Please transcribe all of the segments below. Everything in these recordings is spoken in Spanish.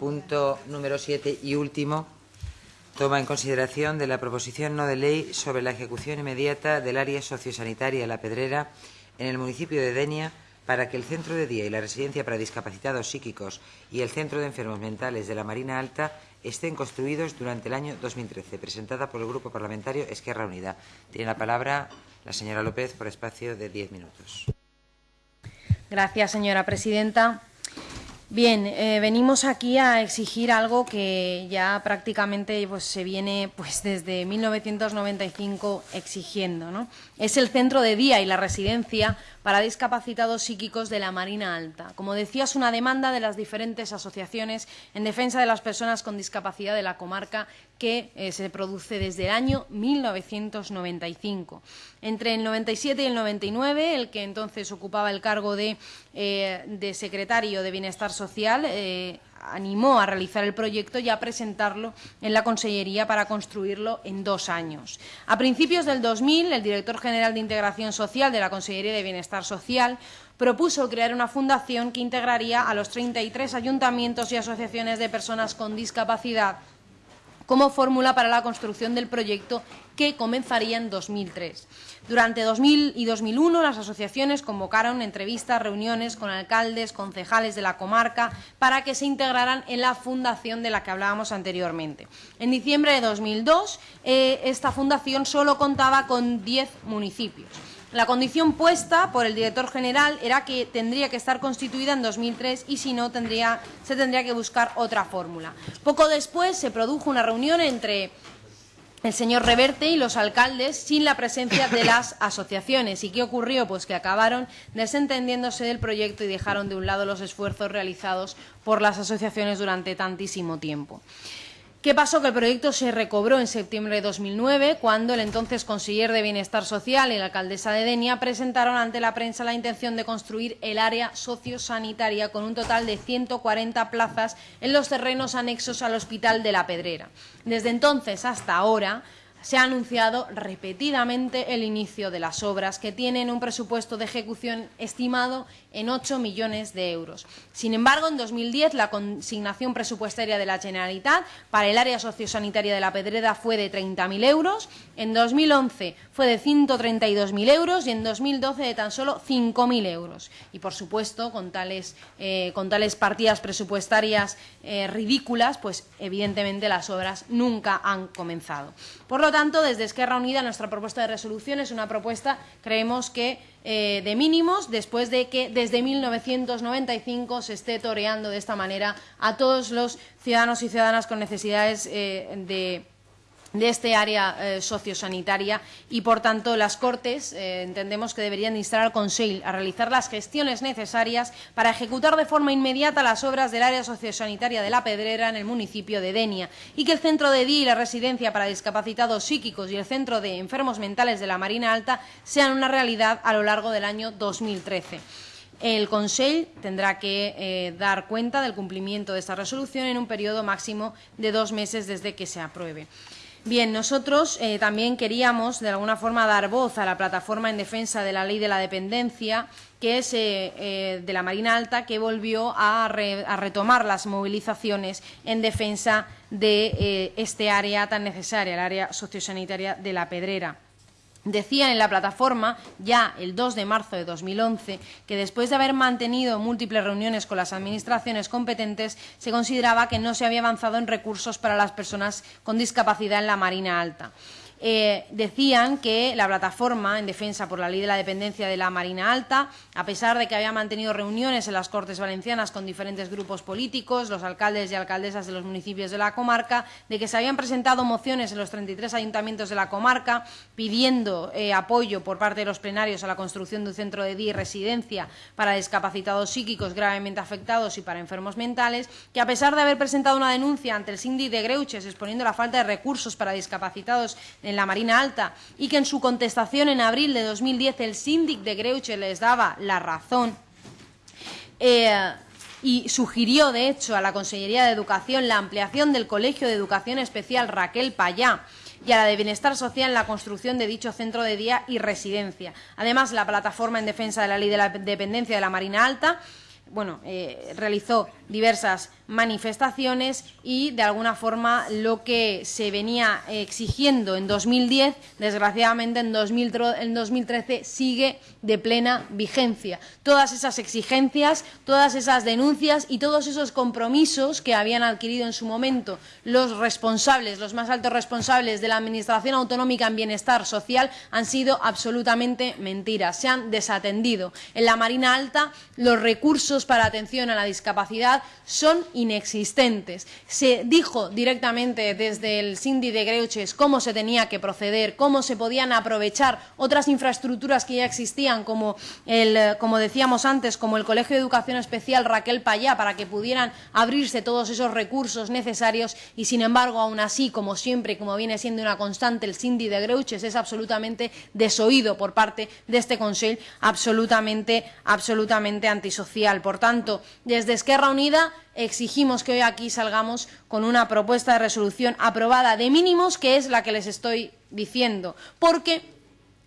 punto número 7 y último, toma en consideración de la proposición no de ley sobre la ejecución inmediata del área sociosanitaria La Pedrera en el municipio de Denia para que el centro de día y la residencia para discapacitados psíquicos y el centro de enfermos mentales de la Marina Alta estén construidos durante el año 2013, presentada por el Grupo Parlamentario Esquerra Unida. Tiene la palabra la señora López por espacio de diez minutos. Gracias, señora presidenta. Bien, eh, venimos aquí a exigir algo que ya prácticamente pues, se viene pues, desde 1995 exigiendo. ¿no? Es el centro de día y la residencia para discapacitados psíquicos de la Marina Alta. Como decía, es una demanda de las diferentes asociaciones en defensa de las personas con discapacidad de la comarca que eh, se produce desde el año 1995. Entre el 97 y el 99, el que entonces ocupaba el cargo de, eh, secretario de Bienestar Social, eh, animó a realizar el proyecto y a presentarlo en la Consellería para construirlo en dos años. A principios del 2000, el director general de Integración Social de la Consellería de Bienestar Social propuso crear una fundación que integraría a los 33 ayuntamientos y asociaciones de personas con discapacidad como fórmula para la construcción del proyecto que comenzaría en 2003. Durante 2000 y 2001 las asociaciones convocaron entrevistas, reuniones con alcaldes, concejales de la comarca para que se integraran en la fundación de la que hablábamos anteriormente. En diciembre de 2002 eh, esta fundación solo contaba con 10 municipios. La condición puesta por el director general era que tendría que estar constituida en 2003 y si no se tendría que buscar otra fórmula. Poco después se produjo una reunión entre el señor Reverte y los alcaldes sin la presencia de las asociaciones. ¿Y qué ocurrió? Pues que acabaron desentendiéndose del proyecto y dejaron de un lado los esfuerzos realizados por las asociaciones durante tantísimo tiempo. ¿Qué pasó? Que el proyecto se recobró en septiembre de 2009, cuando el entonces consiller de Bienestar Social y la alcaldesa de Denia presentaron ante la prensa la intención de construir el área sociosanitaria con un total de 140 plazas en los terrenos anexos al Hospital de la Pedrera. Desde entonces hasta ahora, se ha anunciado repetidamente el inicio de las obras que tienen un presupuesto de ejecución estimado en 8 millones de euros. Sin embargo, en 2010 la consignación presupuestaria de la Generalitat para el área sociosanitaria de la Pedrera fue de 30.000 euros, en 2011 fue de 132.000 euros y en 2012 de tan solo 5.000 euros. Y, por supuesto, con tales, eh, con tales partidas presupuestarias eh, ridículas, pues evidentemente las obras nunca han comenzado. Por lo tanto, desde Esquerra Unida nuestra propuesta de resolución es una propuesta, creemos que eh, de mínimos después de que desde 1995 se esté toreando de esta manera a todos los ciudadanos y ciudadanas con necesidades eh, de de este área eh, sociosanitaria y, por tanto, las Cortes eh, entendemos que deberían instar al Consejo a realizar las gestiones necesarias para ejecutar de forma inmediata las obras del área sociosanitaria de La Pedrera en el municipio de Denia y que el centro de día y la residencia para discapacitados psíquicos y el centro de enfermos mentales de la Marina Alta sean una realidad a lo largo del año 2013. El Consejo tendrá que eh, dar cuenta del cumplimiento de esta resolución en un periodo máximo de dos meses desde que se apruebe. Bien, nosotros eh, también queríamos, de alguna forma, dar voz a la plataforma en defensa de la ley de la dependencia, que es eh, eh, de la Marina Alta, que volvió a, a, retomar las movilizaciones en defensa de este área tan necesaria, el área sociosanitaria de la Pedrera. Decían en la plataforma, ya el 2 de marzo de 2011, que después de haber mantenido múltiples reuniones con las administraciones competentes, se consideraba que no se había avanzado en recursos para las personas con discapacidad en la Marina Alta. Eh, decían que la plataforma en defensa por la ley de la dependencia de la Marina Alta, a pesar de que había mantenido reuniones en las Cortes Valencianas con diferentes grupos políticos, los alcaldes y alcaldesas de los municipios de la comarca, de que se habían presentado mociones en los 33 ayuntamientos de la comarca pidiendo eh, apoyo por parte de los plenarios a la construcción de un centro de día y residencia para discapacitados psíquicos gravemente afectados y para enfermos mentales, que a pesar de haber presentado una denuncia ante el síndic de Greuches exponiendo la falta de recursos para discapacitados en la Marina Alta y que en su contestación en abril de 2010 el síndic de Greuche les daba la razón eh, y sugirió, de hecho, a la Consellería de Educación la ampliación del Colegio de Educación Especial Raquel Payá y a la de Bienestar Social en la construcción de dicho centro de día y residencia. Además, la Plataforma en Defensa de la Ley de la Dependencia de la Marina Alta bueno, eh, realizó diversas manifestaciones y de alguna forma lo que se venía exigiendo en 2010, desgraciadamente en, 2013 sigue de plena vigencia. Todas esas exigencias, todas esas denuncias y todos esos compromisos que habían adquirido en su momento los responsables, los más altos responsables de la Administración Autonómica en Bienestar Social han sido absolutamente mentiras, se han desatendido. En la Marina Alta los recursos para atención a la discapacidad son inexistentes. Se dijo directamente desde el Cindy de Greuches cómo se tenía que proceder, cómo se podían aprovechar otras infraestructuras que ya existían, como, el, como decíamos antes, como el Colegio de Educación Especial Raquel Payá, para que pudieran abrirse todos esos recursos necesarios y, sin embargo, aún así, como siempre, como viene siendo una constante, el Cindy de Greuches es absolutamente desoído por parte de este Consejo, absolutamente, absolutamente antisocial. Tanto, desde Esquerra Unida exigimos que hoy aquí salgamos con una propuesta de resolución aprobada de mínimos, que es la que les estoy diciendo, porque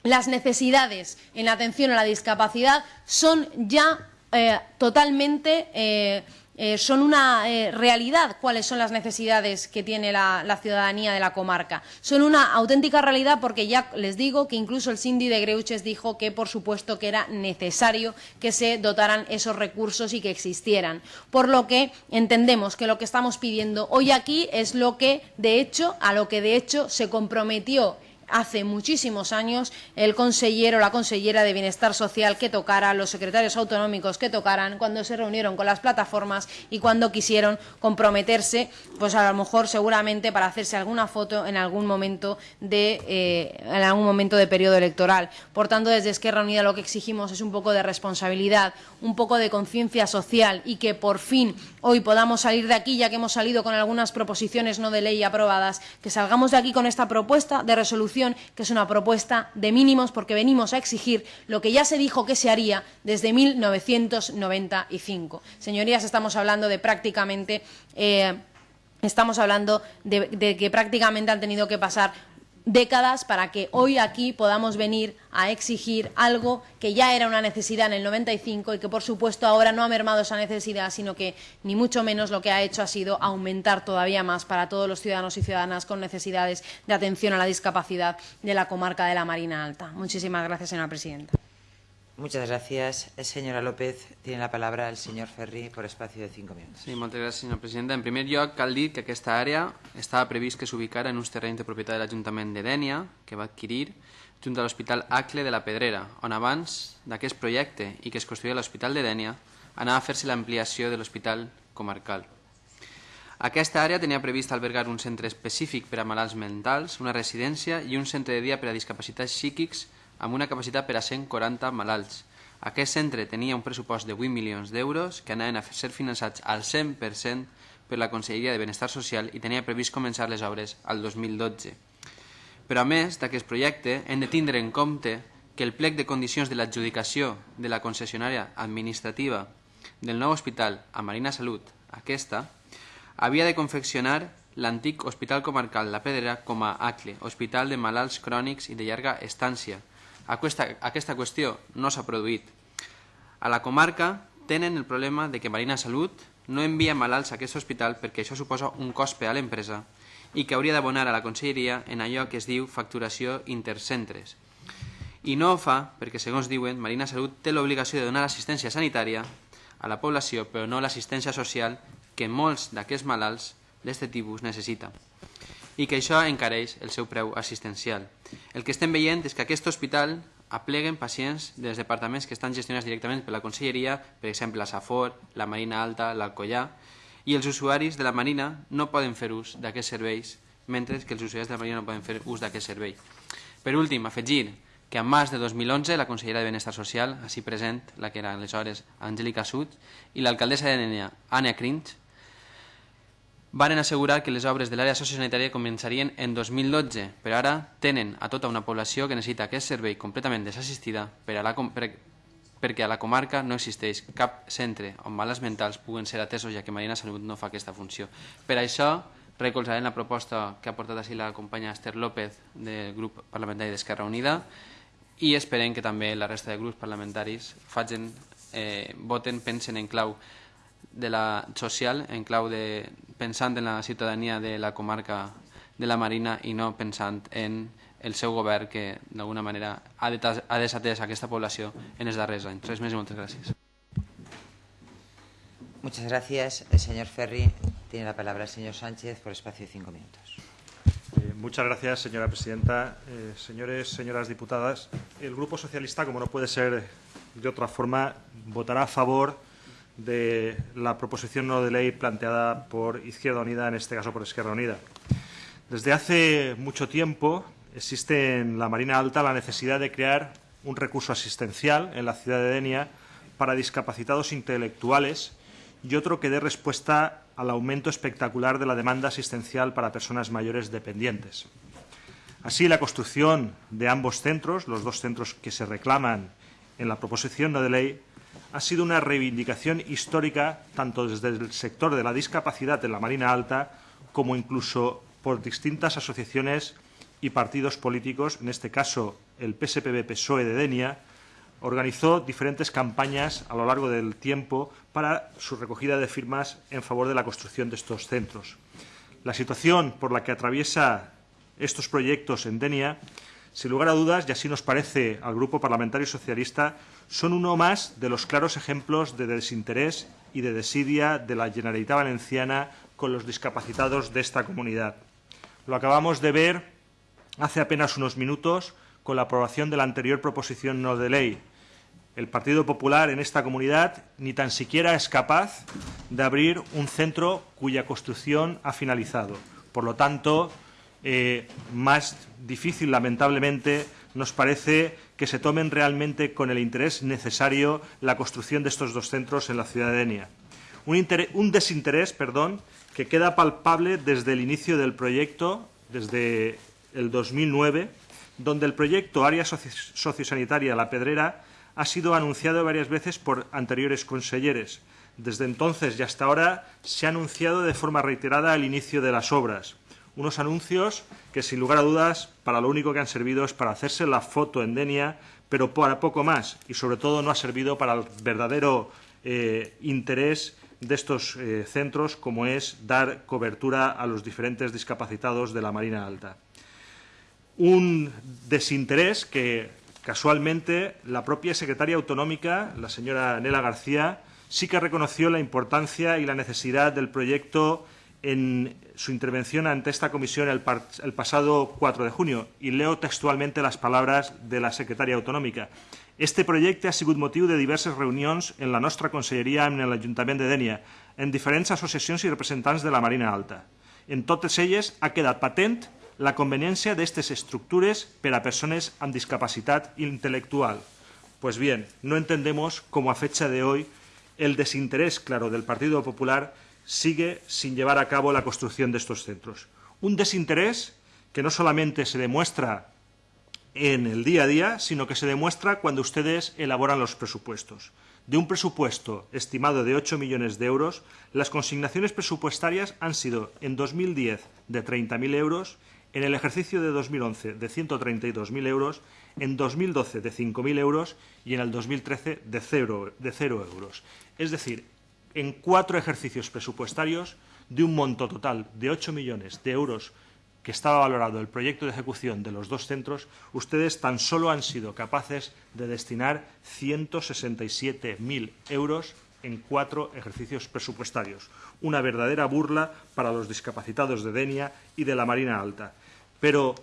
las necesidades en atención a la discapacidad son ya eh, totalmente eh, eh, son una eh, realidad cuáles son las necesidades que tiene la, ciudadanía de la comarca. Son una auténtica realidad porque ya les digo que incluso el Cindy de Greuches dijo que, por supuesto, que era necesario que se dotaran esos recursos y que existieran. Por lo que entendemos que lo que estamos pidiendo hoy aquí es lo que, de hecho, a lo que de hecho se comprometió hace muchísimos años el consejero o la consellera de Bienestar Social que tocara, los secretarios autonómicos que tocaran, cuando se reunieron con las plataformas y cuando quisieron comprometerse, pues a lo mejor seguramente para hacerse alguna foto en algún momento de, eh, en algún momento de periodo electoral. Por tanto, desde Esquerra Unida lo que exigimos es un poco de responsabilidad, un poco de conciencia social y que por fin hoy podamos salir de aquí, ya que hemos salido con algunas proposiciones no de ley aprobadas, que salgamos de aquí con esta propuesta de resolución, que es una propuesta de mínimos, porque venimos a exigir lo que ya se dijo que se haría desde 1995. Señorías, estamos hablando de prácticamente... Eh, estamos hablando de que prácticamente han tenido que pasar décadas para que hoy aquí podamos venir a exigir algo que ya era una necesidad en el 95 y que, por supuesto, ahora no ha mermado esa necesidad, sino que ni mucho menos lo que ha hecho ha sido aumentar todavía más para todos los ciudadanos y ciudadanas con necesidades de atención a la discapacidad de la comarca de la Marina Alta. Muchísimas gracias, señora presidenta. Muchas gracias. Señora López, tiene la palabra el señor Ferri por espacio de cinco minutos. Sí, moltes gràcies, senyora presidenta. En primer lloc, cal dir que aquesta àrea estava previst que s'ubicara en uns terrenys de propietat de l'Ajuntament de Dènia, que va adquirir junt a l'Hospital Acle de la Pedrera, on abans d'aquest projecte i que es construïa l'Hospital de Dènia, anava a fer-se l'ampliació de l'Hospital Comarcal. Aquesta àrea tenia previst albergar un centre específic per a malalts mentals, una residència i un centre de dia per a discapacitats psíquics amb una capacitat per a 140 malalts. Aquest centre tenia un pressupost de 8 milions d'euros que anaven a ser finançats al 100% per la Conselleria de Benestar Social i tenia previst començar les obres al 2012. Però a més d'aquest projecte hem de tindre en compte que el plec de condicions de l'adjudicació de la concessionària administrativa del nou hospital a Marina Salut, aquesta, havia de confeccionar l'antic Hospital Comarcal La Pedrera com a ACLE, Hospital de Malalts Crònics i de llarga estància, aquesta, aquesta qüestió no s'ha produït. A la comarca tenen el problema de que Marina Salut no envia malalts a aquest hospital perquè això suposa un cost per a l'empresa i que hauria d'abonar a la conselleria en allò que es diu facturació intercentres. I no ho fa perquè, segons diuen, Marina Salut té l'obligació de donar assistència sanitària a la població, però no l'assistència social que molts d'aquests malalts d'aquest tipus necessita i que això encareix el seu preu assistencial. El que estem veient és que aquest hospital apleguen pacients dels departaments que estan gestionats directament per la Conselleria, per exemple la Safor, la Marina Alta, l'Alcollà, i els usuaris de la Marina no poden fer ús d'aquests serveis, mentre que els usuaris de la Marina no poden fer ús d'aquest servei. Per últim, afegir que en març de 2011 la consellera de Benestar Social, així present, la que era aleshores Angélica Sud, i l'alcaldessa de Nenia, Anna Crinch, varen assegurar que les obres de l'àrea sociosanitària començarien en 2012, però ara tenen a tota una població que necessita aquest servei completament desassistida per a la, per, perquè a la comarca no existeix cap centre on malalts mentals puguen ser atesos, ja que Marina Salut no fa aquesta funció. Per això, recolzarem la proposta que ha portat així la companya Esther López del grup parlamentari d'Esquerra Unida i esperem que també la resta de grups parlamentaris facin eh, voten, pensen en clau de la social, en clau de pensant en la ciutadania de la comarca de la Marina i no pensant en el seu govern que d'alguna manera ha, ha desatès aquesta població en els darrers anys. Res més i moltes gràcies. Muchas gracias. El señor Ferri tiene la palabra el señor Sánchez por espacio de cinco minutos. Eh, muchas gracias, señora presidenta. Eh, señores, señoras diputadas, el Grupo Socialista, como no puede ser de otra forma, votará a favor de la proposición no de ley planteada por Izquierda Unida, en este caso por Izquierda Unida. Desde hace mucho tiempo existe en la Marina Alta la necesidad de crear un recurso asistencial en la ciudad de Denia para discapacitados intelectuales y otro que dé respuesta al aumento espectacular de la demanda asistencial para personas mayores dependientes. Así, la construcción de ambos centros, los dos centros que se reclaman en la proposición no de ley, ha sido una reivindicación histórica tanto desde el sector de la discapacidad en la Marina Alta como incluso por distintas asociaciones y partidos políticos, en este caso el PSPB-PSOE de Denia, organizó diferentes campañas a lo largo del tiempo para su recogida de firmas en favor de la construcción de estos centros. La situación por la que atraviesa estos proyectos en Denia, sin lugar a dudas, y así nos parece al Grupo Parlamentario Socialista, son uno más de los claros ejemplos de desinterés y de desidia de la Generalitat Valenciana con los discapacitados de esta comunidad. Lo acabamos de ver hace apenas unos minutos con la aprobación de la anterior proposición no de ley. El Partido Popular en esta comunidad ni tan siquiera es capaz de abrir un centro cuya construcción ha finalizado. Por lo tanto, eh, más difícil, lamentablemente, nos parece que se tomen realmente con el interés necesario la construcción de estos dos centros en la ciudad de Denia. Un, un desinterés perdón, que queda palpable desde el inicio del proyecto, desde el 2009, donde el proyecto Área Sociosanitaria La Pedrera ha sido anunciado varias veces por anteriores conselleres. Desde entonces y hasta ahora se ha anunciado de forma reiterada el inicio de las obras. Unos anuncios que, sin lugar a dudas, para lo único que han servido es para hacerse la foto en Denia, pero para poco más. Y, sobre todo, no ha servido para el verdadero eh, interés de estos eh, centros, como es dar cobertura a los diferentes discapacitados de la Marina Alta un desinterés que casualmente la propia secretaria autonómica, la señora Nela García, sí que reconoció la importancia y la necesidad del proyecto en su intervención ante esta comisión el, el, pasado 4 de junio. Y leo textualmente las palabras de la secretaria autonómica. Este projecte ha sigut motiu de diverses reunions en la nostra conselleria amb l'Ajuntament de Dènia, en diferents associacions i representants de la Marina Alta. En totes elles ha quedat patent la conveniència d'aquestes estructures per a persones amb discapacitat intel·lectual. Pues bien, no entendemos cómo a fecha de hoy el desinterés claro del Partido Popular sigue sin llevar a cabo la construcción de estos centros. Un desinterés que no solamente se demuestra en el día a día, sino que se demuestra cuando ustedes elaboran los presupuestos. De un presupuesto estimado de 8 millones de euros, las consignaciones presupuestarias han sido en 2010 de 30.000 euros en el ejercicio de 2011 de 132.000 euros, en 2012 de 5.000 euros y en el 2013 de cero, de cero euros. Es decir, en cuatro ejercicios presupuestarios de un monto total de 8 millones de euros que estaba valorado el proyecto de ejecución de los dos centros, ustedes tan solo han sido capaces de destinar 167.000 euros en cuatro ejercicios presupuestarios. Una verdadera burla para los discapacitados de Denia y de la Marina Alta. Pero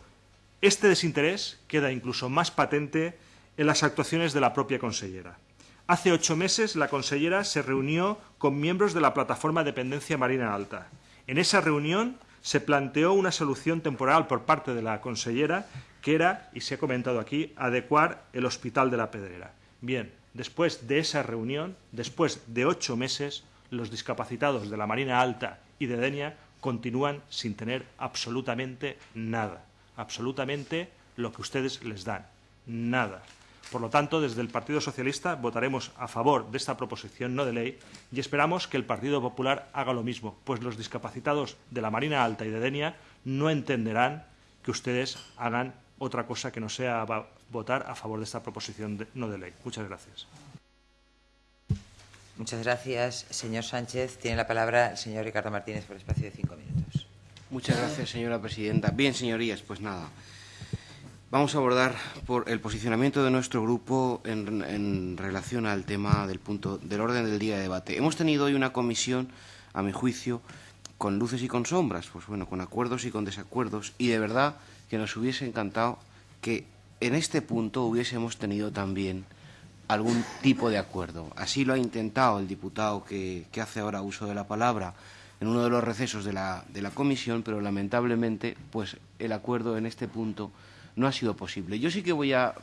este desinterés queda incluso más patente en las actuaciones de la propia consellera. Hace ocho meses la consellera se reunió con miembros de la plataforma Dependencia Marina Alta. En esa reunión se planteó una solución temporal por parte de la consellera que era, y se ha comentado aquí, adecuar el Hospital de la Pedrera. Bien, después de esa reunión, después de ocho meses, los discapacitados de la Marina Alta y de Denia continúan sin tener absolutamente nada, absolutamente lo que ustedes les dan, nada. Por lo tanto, desde el Partido Socialista votaremos a favor de esta proposición no de ley y esperamos que el Partido Popular haga lo mismo, pues los discapacitados de la Marina Alta y de Denia no entenderán que ustedes hagan otra cosa que no sea votar a favor de esta proposición no de ley. Muchas gracias. Muchas gracias, señor Sánchez. Tiene la palabra el señor Ricardo Martínez por espacio de cinco minutos. Muchas gracias, señora presidenta. Bien, señorías, pues nada. Vamos a abordar por el posicionamiento de nuestro grupo en, en, relación al tema del punto del orden del día de debate. Hemos tenido hoy una comisión, a mi juicio, con luces y con sombras, pues bueno, con acuerdos y con desacuerdos, y de verdad que nos hubiese encantado que en este punto hubiésemos tenido también algún tipo de acuerdo. Así lo ha intentado el diputado que, que hace ahora uso de la palabra en uno de los recesos de la, de la comisión, pero lamentablemente pues el acuerdo en este punto no ha sido posible. Yo sí que voy a,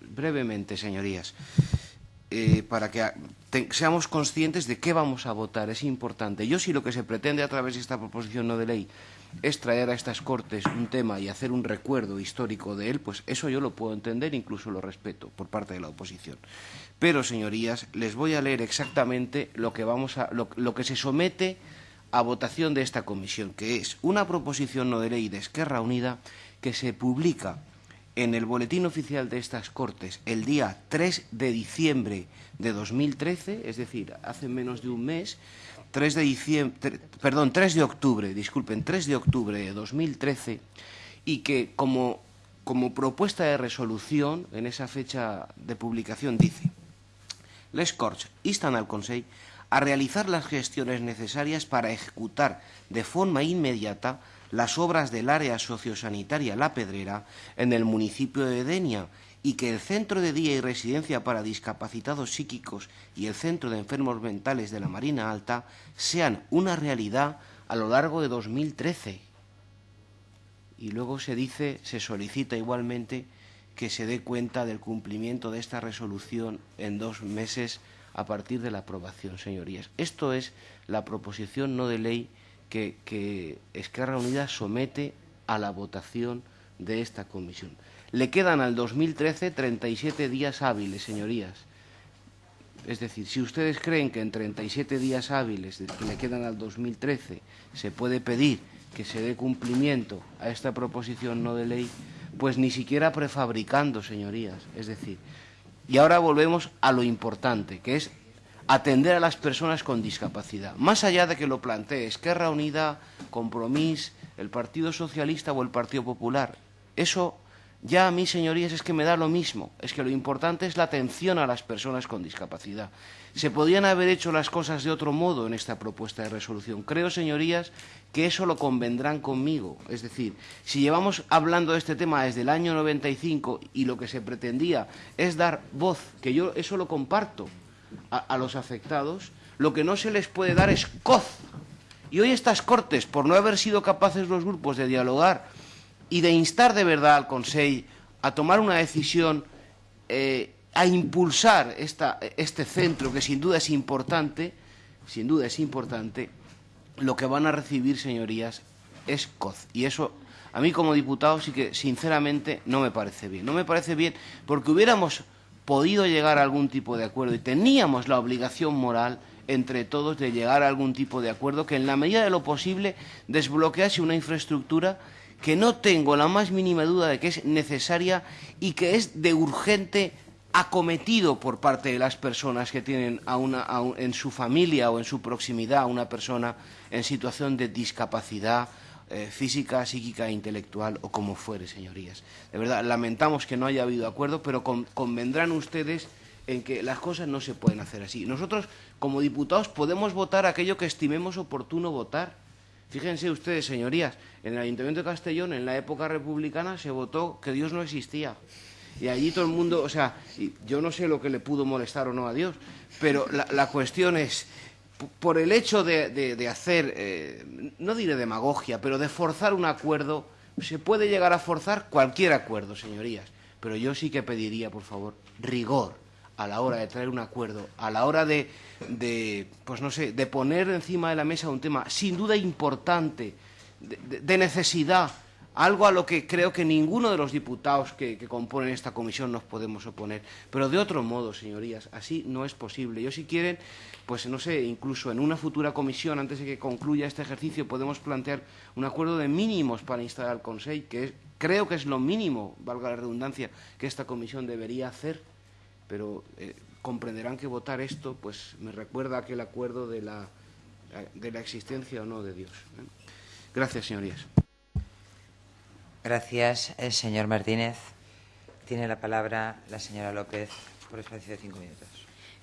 brevemente, señorías, eh, para que seamos conscientes de qué vamos a votar, es importante. Yo sí lo que se pretende a través de esta proposición no de ley es traer a estas Cortes un tema y hacer un recuerdo histórico de él, pues eso yo lo puedo entender, incluso lo respeto por parte de la oposición. Pero, señorías, les voy a leer exactamente lo que, vamos a, lo, lo que se somete a votación de esta comisión, que es una proposición no de ley de Esquerra Unida que se publica en el Boletín Oficial de estas Cortes el día 3 de diciembre de 2013, es decir, hace menos de un mes, 3 de diciembre, perdón, 3 de octubre, disculpen, 3 de octubre de 2013, y que como, como propuesta de resolución en esa fecha de publicación dice Les Corts instan al Consejo a realizar las gestiones necesarias para ejecutar de forma inmediata las obras del área sociosanitaria La Pedrera en el municipio de Denia y que el Centro de Día y Residencia para Discapacitados Psíquicos y el Centro de Enfermos Mentales de la Marina Alta sean una realidad a lo largo de 2013. Y luego se dice, se solicita igualmente que se dé cuenta del cumplimiento de esta resolución en dos meses a partir de la aprobación, señorías. Esto es la proposición no de ley que, que Esquerra Unida somete a la votación de esta comisión. Le quedan al 2013 37 días hábiles, señorías. Es decir, si ustedes creen que en 37 días hábiles que le quedan al 2013 se puede pedir que se dé cumplimiento a esta proposición no de ley, pues ni siquiera prefabricando, señorías. Es decir, y ahora volvemos a lo importante, que es atender a las personas con discapacidad. Más allá de que lo plantee Esquerra Unida, Compromís, el Partido Socialista o el Partido Popular, eso ya a mí, señorías, es que me da lo mismo. Es que lo importante es la atención a las personas con discapacidad. Se podían haber hecho las cosas de otro modo en esta propuesta de resolución. Creo, señorías, que eso lo convendrán conmigo. Es decir, si llevamos hablando de este tema desde el año 95 y lo que se pretendía es dar voz, que yo eso lo comparto, a, los afectados, lo que no se les puede dar es coz. Y hoy estas Cortes, por no haber sido capaces los grupos de dialogar y de instar de verdad al Consejo a tomar una decisión, eh, a impulsar esta, este centro, que sin duda es importante, sin duda es importante, lo que van a recibir, señorías, es COZ. Y eso, a mí como diputado, sí que sinceramente no me parece bien. No me parece bien porque hubiéramos podido llegar a algún tipo de acuerdo y teníamos la obligación moral entre todos de llegar a algún tipo de acuerdo que en la medida de lo posible desbloquease una infraestructura que no tengo la más mínima duda de que es necesaria y que es de urgente acometido por parte de las personas que tienen a una, a en su familia o en su proximidad a una persona en situación de discapacidad eh, física, psíquica intelectual o como fuere, señorías. De verdad, lamentamos que no haya habido acuerdo, pero con, convendrán ustedes en que las cosas no se pueden hacer así. Nosotros, como diputados, podemos votar aquello que estimemos oportuno votar Fíjense ustedes, señorías, en el Ayuntamiento de Castellón, en la época republicana, se votó que Dios no existía. Y allí todo el mundo, o sea, yo no sé lo que le pudo molestar o no a Dios, pero la, la cuestión es, por el hecho de, de, de hacer, eh, no diré demagogia, pero de forzar un acuerdo, se puede llegar a forzar cualquier acuerdo, señorías. Pero yo sí que pediría, por favor, rigor a la hora de traer un acuerdo, a la hora de, de, pues no sé, de poner encima de la mesa un tema sin duda importante, de, de, de necesidad, algo a lo que creo que ninguno de los diputados que, componen esta comisión nos podemos oponer. Pero de otro modo, señorías, así no es posible. Yo si quieren, pues no sé, incluso en una futura comisión, antes de que concluya este ejercicio, podemos plantear un acuerdo de mínimos para instalar al Consejo, que es, creo que es lo mínimo, valga la redundancia, que esta comisión debería hacer pero eh, comprenderán que votar esto pues me recuerda aquel acuerdo de la, de la existencia o no de Dios. ¿eh? Gracias, señorías. Gracias, el señor Martínez. Tiene la palabra la señora López por espacio de cinco minutos.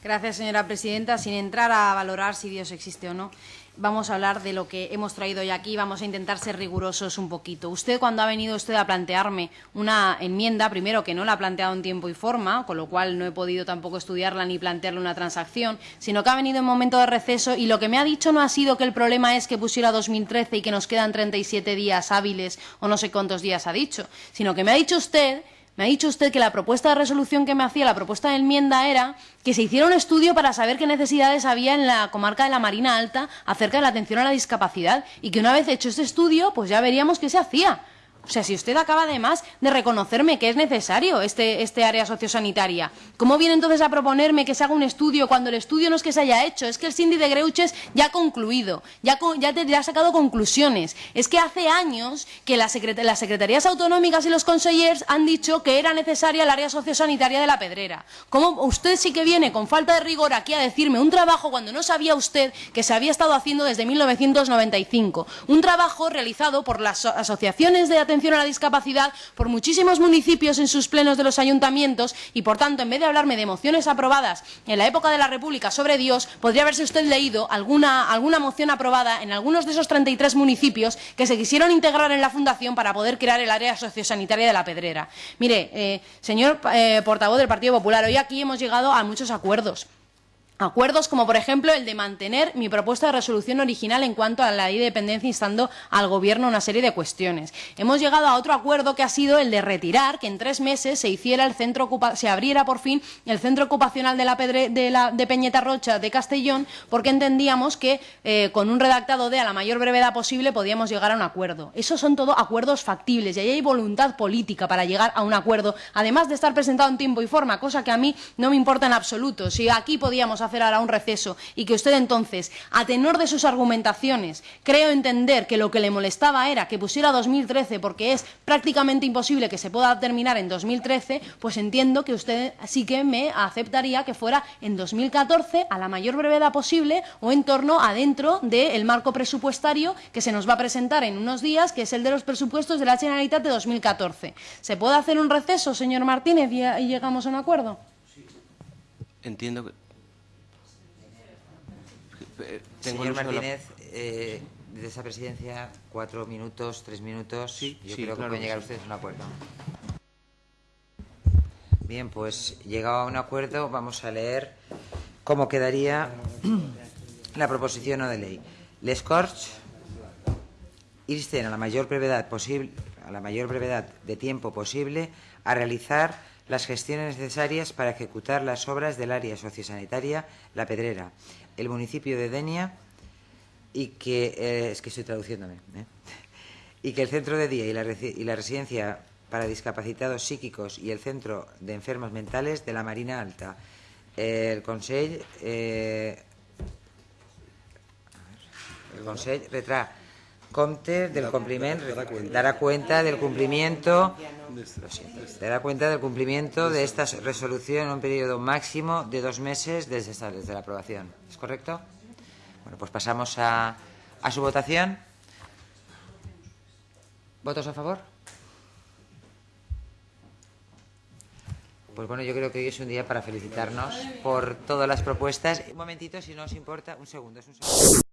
Gracias, señora presidenta. Sin entrar a valorar si Dios existe o no, vamos a hablar de lo que hemos traído hoy aquí. Vamos a intentar ser rigurosos un poquito. Usted, cuando ha venido usted a plantearme una enmienda, primero que no la ha planteado en tiempo y forma, con lo cual no he podido tampoco estudiarla ni plantearle una transacción, sino que ha venido en momento de receso y lo que me ha dicho no ha sido que el problema es que pusiera 2013 y que nos quedan 37 días hábiles o no sé cuántos días ha dicho, sino que me ha dicho usted me ha dicho usted que la propuesta de resolución que me hacía, la propuesta de enmienda, era que se hiciera un estudio para saber qué necesidades había en la comarca de la Marina Alta acerca de la atención a la discapacidad y que una vez hecho este estudio, pues ya veríamos qué se hacía. O sea, si usted acaba además de reconocerme que es necesario este, este área sociosanitaria, ¿cómo viene entonces a proponerme que se haga un estudio cuando el estudio no es que se haya hecho? Es que el Cindy de Greuches ya ha concluido, ya, ya, ha sacado conclusiones. Es que hace años que las secretarías autonómicas y los consellers han dicho que era necesaria el área sociosanitaria de la Pedrera. ¿Cómo usted sí que viene con falta de rigor aquí a decirme un trabajo cuando no sabía usted que se había estado haciendo desde 1995? Un trabajo realizado por las asociaciones de atención a la discapacidad por muchísimos municipios en sus plenos de los ayuntamientos y, por tanto, en vez de hablarme de mociones aprobadas en la época de la República sobre Dios, podría haberse usted leído alguna, alguna moción aprobada en algunos de esos 33 municipios que se quisieron integrar en la Fundación para poder crear el área sociosanitaria de la Pedrera. Mire, eh, señor eh, portavoz del Partido Popular, hoy aquí hemos llegado a muchos acuerdos. Acuerdos como, por ejemplo, el de mantener mi propuesta de resolución original en cuanto a la ley de dependencia instando al Gobierno una serie de cuestiones. Hemos llegado a otro acuerdo que ha sido el de retirar que en tres meses se hiciera el centro se abriera por fin el centro ocupacional de la, de, la Peñeta Rocha de Castellón porque entendíamos que eh, con un redactado de a la mayor brevedad posible podíamos llegar a un acuerdo. Esos son todo acuerdos factibles y ahí hay voluntad política para llegar a un acuerdo, además de estar presentado en tiempo y forma, cosa que a mí no me importa en absoluto. Si aquí podíamos hacer ahora un receso y que usted entonces, a tenor de sus argumentaciones, creo entender que lo que le molestaba era que pusiera 2013 porque es prácticamente imposible que se pueda terminar en 2013, pues entiendo que usted sí que me aceptaría que fuera en 2014 a la mayor brevedad posible o en torno adentro del marco presupuestario que se nos va a presentar en unos días, que es el de los presupuestos de la Generalitat de 2014. ¿Se puede hacer un receso, señor Martínez, y llegamos a un acuerdo? Entiendo que eh, Señor Martínez, eh, desde esa presidencia, cuatro minutos, tres minutos. Sí, Yo sí, creo claro que pueden llegar sí. ustedes a un acuerdo. Bien, pues llegado a un acuerdo, vamos a leer cómo quedaría la proposición no de ley. Les Corts insten a la mayor brevedad posible, a la mayor brevedad de tiempo posible, a realizar las gestiones necesarias para ejecutar las obras del área sociosanitaria La Pedrera, el municipio de Denia, y que eh, es que estoy traduciéndome, ¿eh? y que el centro de día y la, y la residencia para discapacitados psíquicos y el centro de enfermos mentales de la Marina Alta. Eh, el Consell retrà compte del compliment, dará cuenta del cumplimiento, dará cuenta del cumplimiento de esta resolución en un periodo máximo de dos meses desde, esta, desde la aprobación. ¿Es correcto? Bueno, pues pasamos a, a su votación. ¿Votos a favor? Pues bueno, yo creo que hoy es un día para felicitarnos por todas las propuestas. Un momentito, si no os importa, un segundo, es un segundo.